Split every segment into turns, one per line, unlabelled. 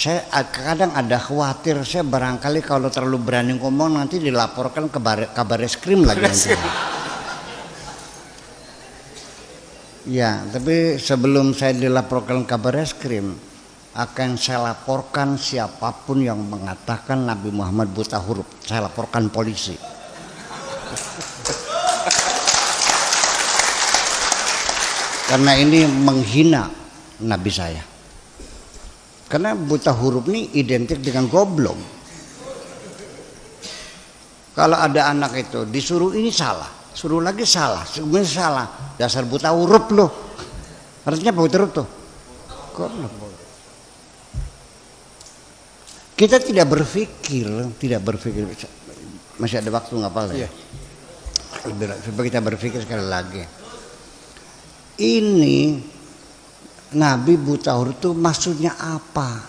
saya kadang ada khawatir saya barangkali kalau terlalu berani ngomong nanti dilaporkan ke kabar eskrim lagi nanti. Ya, tapi sebelum saya dilaporkan kabar eskrim akan saya laporkan siapa pun yang mengatakan Nabi Muhammad buta huruf. Saya laporkan polisi. Karena ini menghina Nabi saya. Karena buta huruf ini identik dengan goblok. Kalau ada anak itu disuruh ini salah, suruh lagi salah, sebenarnya salah. Dasar buta huruf loh. Artinya buta huruf tuh. Goblok. Kita tidak berpikir, tidak berpikir. Masih ada waktu nggak apa-apa ya? Supaya kita berpikir sekali lagi. Ini Nabi buta huruf itu maksudnya apa?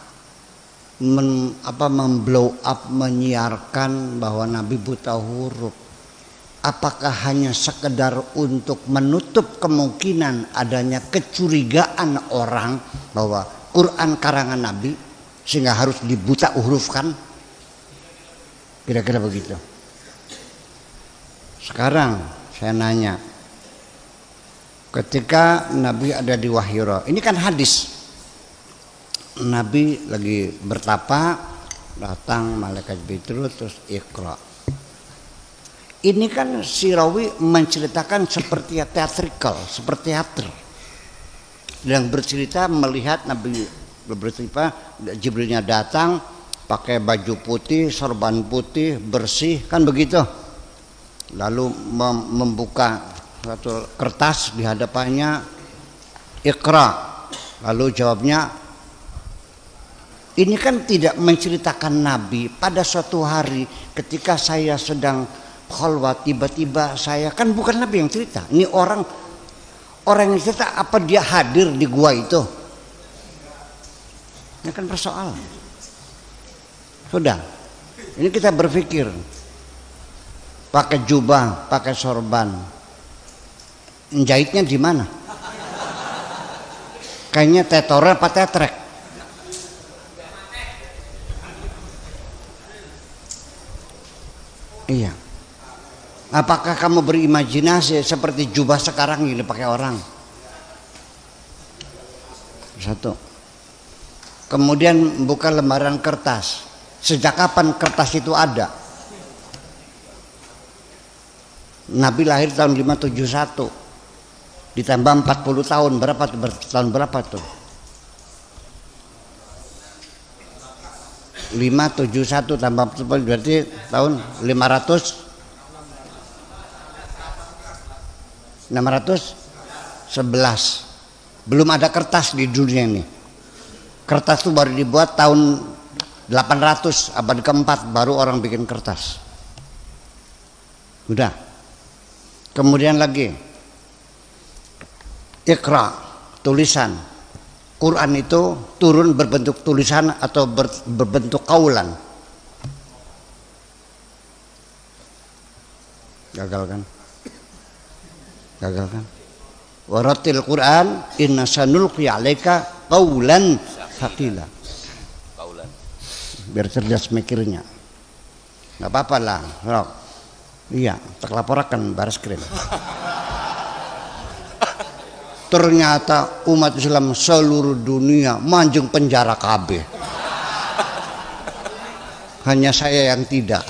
Men, apa memblow up menyiarkan bahwa Nabi buta huruf. Apakah hanya sekedar untuk menutup kemungkinan adanya kecurigaan orang bahwa Quran karangan Nabi sehingga harus dibuta hurufkan? Kira-kira begitu. Sekarang saya nanya, ketika Nabi ada di Wahyura. Ini kan hadis. Nabi lagi bertapa, datang malaikat Jibril terus Iqra. Ini kan Sirawi menceritakan seperti teatrikal, seperti teater. Yang bercerita melihat Nabi bercerita Jibrilnya datang pakai baju putih, sorban putih, bersih, kan begitu. Lalu membuka satu kertas di hadapannya Iqra. Lalu jawabnya ini kan tidak menceritakan Nabi. Pada suatu hari ketika saya sedang khalwat tiba-tiba saya kan bukan Nabi yang cerita. Ini orang orang yang cerita apa dia hadir di gua itu? Ini kan persoalan. Sudah. Ini kita berpikir. Pakai jubah pakai sorban Jahitnya di mana? Kayaknya tetor apa tetrek? Iya. Apakah kamu berimajinasi seperti jubah sekarang ini pakai orang? Satu. Kemudian buka lembaran kertas. Sejak kapan kertas itu ada? Nabi lahir tahun 571 ditambah 40 tahun berapa tuh? Tahun berapa tuh? 571 tambah 40 berarti tahun 500 611 belum ada kertas di dunia ini. Kertas itu baru dibuat tahun 800 abad keempat baru orang bikin kertas. Udah. Kemudian lagi Iqra tulisan. Quran itu turun berbentuk tulisan atau ber, berbentuk kaulan. Gagal kan? Gagal kan? Waratil Quran inna sanulqi alaika qaulan thaqila. Kaulan. Biar cerdas mikirnya. Nggak apa-apa lah iya terlaporkan baris krim ternyata umat Islam seluruh dunia manjung penjara KB hanya saya yang tidak.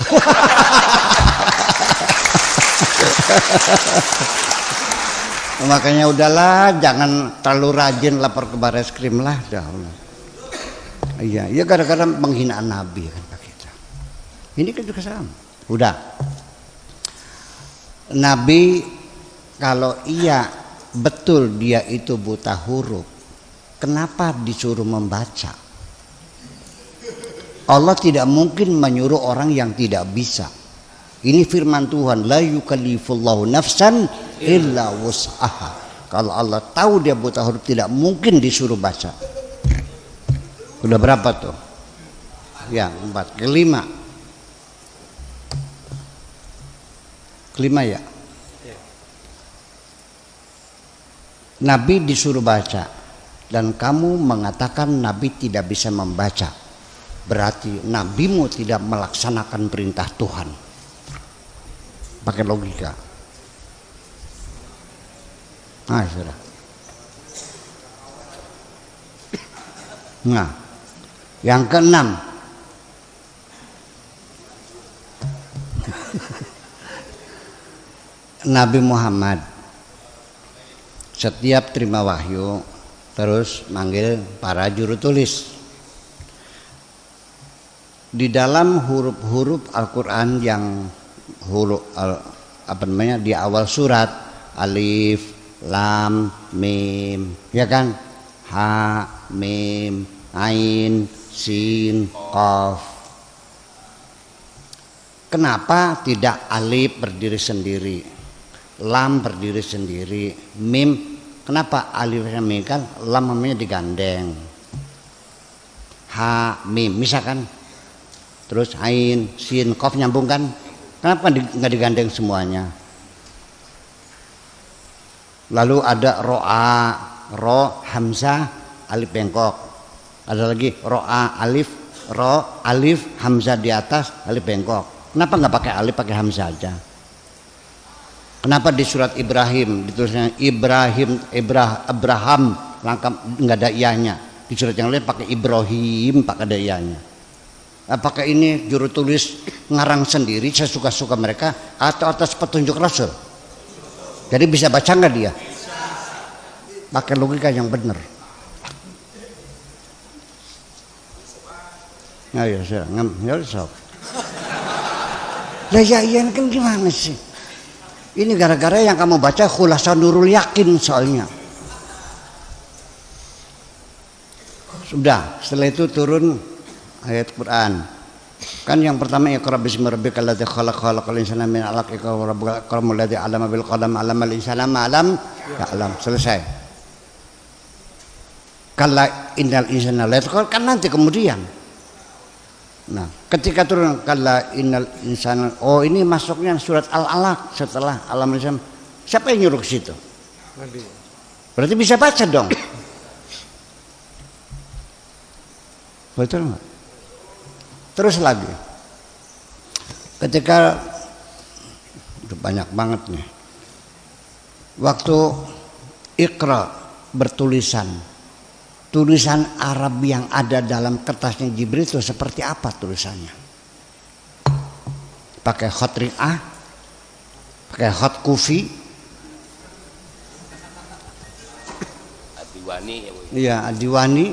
Makanya udahlah jangan terlalu rajin lapor ke baris krim lah dah. Iya ya gara-gara penghinaan nabi kan kita ini kan juga sama. Udah. Nabi kalau iya betul dia itu buta huruf. Kenapa disuruh membaca? Allah tidak mungkin menyuruh orang yang tidak bisa. Ini firman Tuhan la yukallifullahu nafsan illa wus'aha. Kalau Allah tahu dia buta huruf tidak mungkin disuruh baca. Udah berapa tuh? Ya empat. Kelima. Kelima ya Nabi disuruh baca dan kamu mengatakan Nabi tidak bisa membaca. berarti nabimu tidak melaksanakan perintah Tuhan. Pakai logika. Nah, sudah. Nah, yang keenam, Nabi Muhammad setiap terima wahyu terus manggil para juru tulis. Di dalam huruf-huruf Al-Qur'an yang huruf apa namanya di awal surat alif, lam, mim, ya kan? Ha, mim, ain, sin, qaf. Kenapa tidak alif berdiri sendiri? Lam berdiri sendiri, mim kenapa mim kan lam namanya digandeng. Ha, mim misalkan terus ain, sin, qaf nyambung kan? Kenapa nggak digandeng semuanya? Lalu ada ro'a, ro, hamzah, alif bengkok. Ada lagi ro'a, alif, ro, alif, hamzah di atas, alif bengkok. Kenapa nggak pakai alif, pakai hamzah aja? Kenapa di surat Ibrahim ditulisnya Ibrahim, Ibrah, Abraham, langkah nggak ada ianya. Di surat yang lain pakai Ibrahim, pakai ada ianya. Apakah ini juru tulis ngarang sendiri sesuka-suka mereka atau atas petunjuk Rasul? Jadi bisa baca nggak dia? Pakai logika yang benar. Nah, ya, saya ya, so. Lah ya iya kan gimana sih? Ini gara-gara yang kamu baca khulasa nurul yakin soalnya. Sudah, setelah itu turun ayat Quran. Kan yang pertama iqra bismi rabbikal ladzi khalaq khalaqal insana min 'alaq iqra rabbukal akramul ladzi 'allama bil qalam 'allamal insana ma 'lam ya'lam. Selesai. Kalla innal insana layatqa kan nanti kemudian. Nah, ketika turun kalla innal insana oh ini masuknya surat Al-Alaq setelah alam insana. Siapa yang nyuruh ke situ? Berarti bisa baca dong. Betul nggak? Terus lagi. Ketika udah banyak banget nih. Waktu Iqra bertulisan. Tulisan Arab yang ada dalam kertasnya Jibril itu seperti apa tulisannya? Pakai hot ri'ah? Pakai hot kufi?
Adiwani ya,
Iya, Adiwani.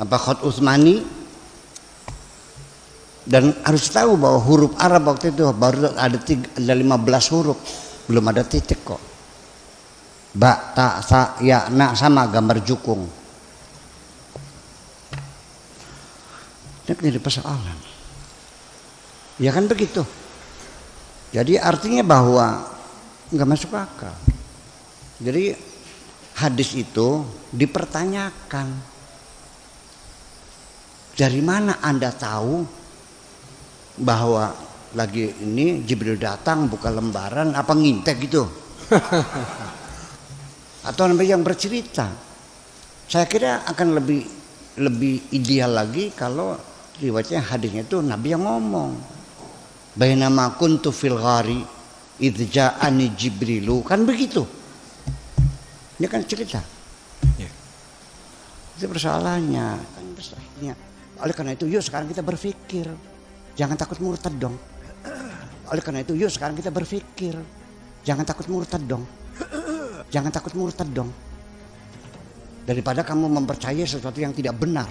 Apa hot Utsmani? dan harus tahu bahwa huruf Arab waktu itu baru ada, tiga, ada 15 huruf belum ada titik kok ba ta sa ya na sama gambar jukung ini jadi persoalan. Ya kan begitu? Jadi artinya bahwa nggak masuk akal. Jadi hadis itu dipertanyakan. Dari mana anda tahu bahwa lagi ini Jibril datang buka lembaran apa ngintek gitu? Atau yang bercerita? Saya kira akan lebih lebih ideal lagi kalau riwayatnya hadisnya itu nabi yang ngomong bainama kuntu fil ghari idja'ani jibrilu kan begitu ini kan cerita
Ya.
itu persoalannya kan persoalannya oleh karena itu yuk sekarang kita berpikir Jangan takut murtad dong. Oleh karena itu, yuk sekarang kita berpikir. Jangan takut murtad dong. Jangan takut murtad dong. Daripada kamu mempercayai sesuatu yang tidak benar.